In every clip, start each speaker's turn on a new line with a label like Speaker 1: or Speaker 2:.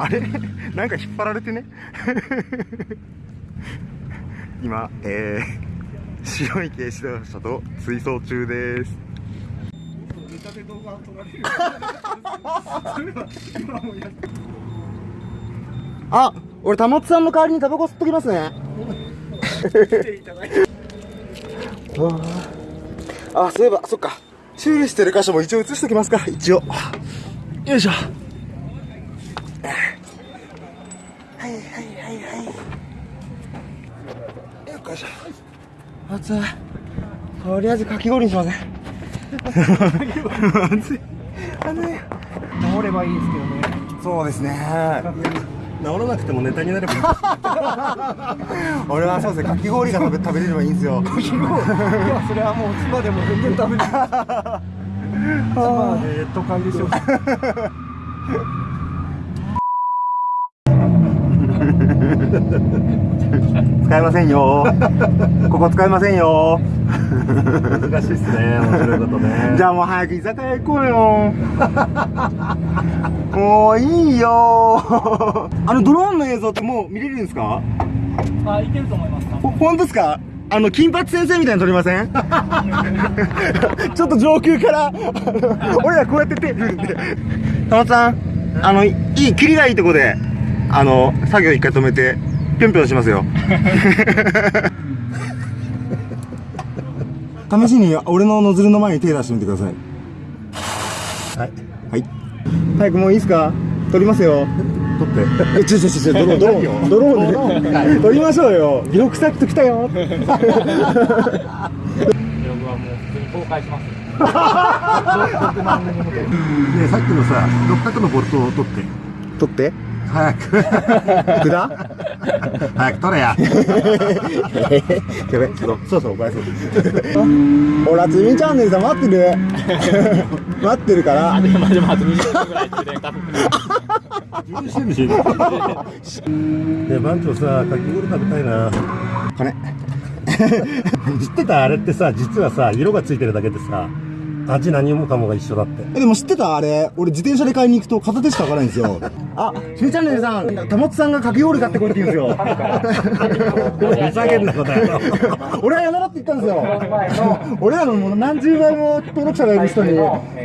Speaker 1: あれ？なんか引っ張られてね？今えー、白い軽自動車と追走中です。あ俺たもつさんの代わりにタバコ吸っときますね。ああそういえばそっか。修理してる箇所も一応映しときますか一応。よいしょ。はいはいはいはい。よいしょ。熱いとりあえずかき氷にしません熱い。熱い
Speaker 2: 治ればいいですけどね。
Speaker 1: そうですね。
Speaker 3: 治らなくてもネタになればいい。
Speaker 1: 俺はそうですねかき氷が食べ食べれればいいんですよ。
Speaker 2: いやそれはもう妻でも全然食べない。妻で都会でしょ
Speaker 1: 使えませんよ。ここ使えませんよ。
Speaker 3: 難しいっすね。面白いことね。
Speaker 1: じゃあもう早く居酒屋行こうよ。もういいよ。あのドローンの映像ってもう見れるんですか？
Speaker 2: あいけると思います
Speaker 1: ほ本当ですか？あの金八先生みたいに撮りません？ちょっと上空から。俺らこうやって手振るんで。たまさんあのいい霧がいいとこであの作業一回止めてぴょんぴょんしますよ。試しに俺のノズルの前に手出してみてください。
Speaker 3: はい。
Speaker 1: はい。早くもういいですか？撮りますよ。
Speaker 3: 取って。
Speaker 1: えちょちょちょちょドローンドローンドローンで。撮りましょうよ。記録サット来たよ。
Speaker 2: ブログはもう普通に公開します。6万人に向けて
Speaker 3: でさっきのさ六角のボルトを取って。
Speaker 1: 撮って
Speaker 3: 早く。
Speaker 1: 札
Speaker 3: 早く取れや。
Speaker 1: やべちょっとそろそろバイそうほらつみチャンネルさん待ってる 待ってるから。
Speaker 2: でもでもあと20分ぐらい充電多分
Speaker 3: 充電してんでしょね番長さかき氷食べたいな。
Speaker 1: 金。
Speaker 3: 知ってたあれってさ実はさ色がついてるだけでさ味何もかもが一緒だって
Speaker 1: えでも知ってた？あれ俺自転車で買いに行くと片手しか開かないんですよ。あつみチャンネルさんたもつさんがかき氷買ってこいって言うんですよ。
Speaker 3: ふざけんなことやろ
Speaker 1: 俺はやめろって言ったんですよ。俺らのもう何十倍も登録者がいる人に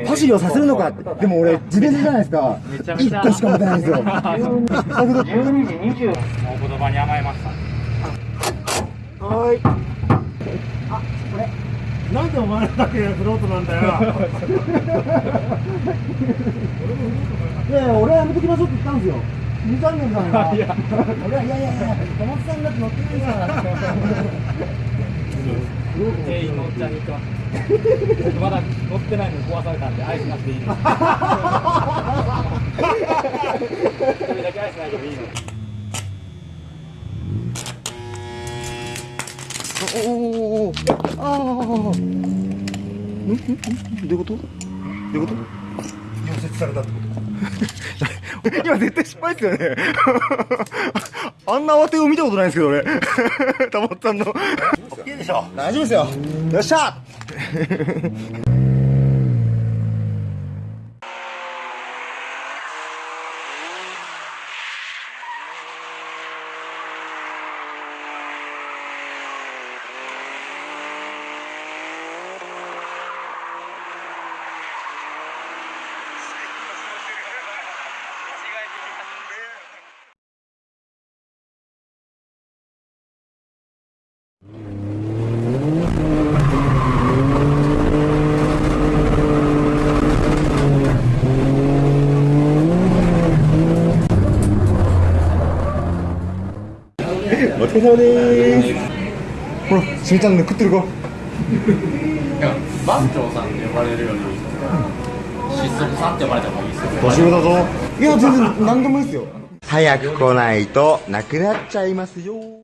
Speaker 1: パシリをさせるのかって。でも俺自転車じゃないですか。1個しか持てないんですよ。だけど
Speaker 2: もうお言葉に甘えました。
Speaker 1: はい
Speaker 3: なんでお前らだけフロートなんだよ。
Speaker 1: いやいや俺はやめときましょうって言ったんですよ。2チャンネルさんが俺はいやいやいや小松さんだって乗ってないから。
Speaker 2: 全員乗っちゃに行ってます僕まだ乗ってないのに壊されたんでアイスなしでいいですそれだけアイスないけどいいの
Speaker 1: おおおああんんんどういうことどういうこと
Speaker 3: 溶接されたってこと
Speaker 1: 今絶対失敗ですよねあんな慌てを見たことないんですけど俺たまったんの
Speaker 3: いいでしょ
Speaker 1: 大丈夫ですよよっしゃ お疲れ様でーす。ほらしみちゃんの食ってるか
Speaker 2: 番長さんって呼ばれるより失速さんって呼ばれた方がいいですよ。
Speaker 1: 年上だぞ。いや全然何でもいいですよ。早く来ないとなくなっちゃいますよ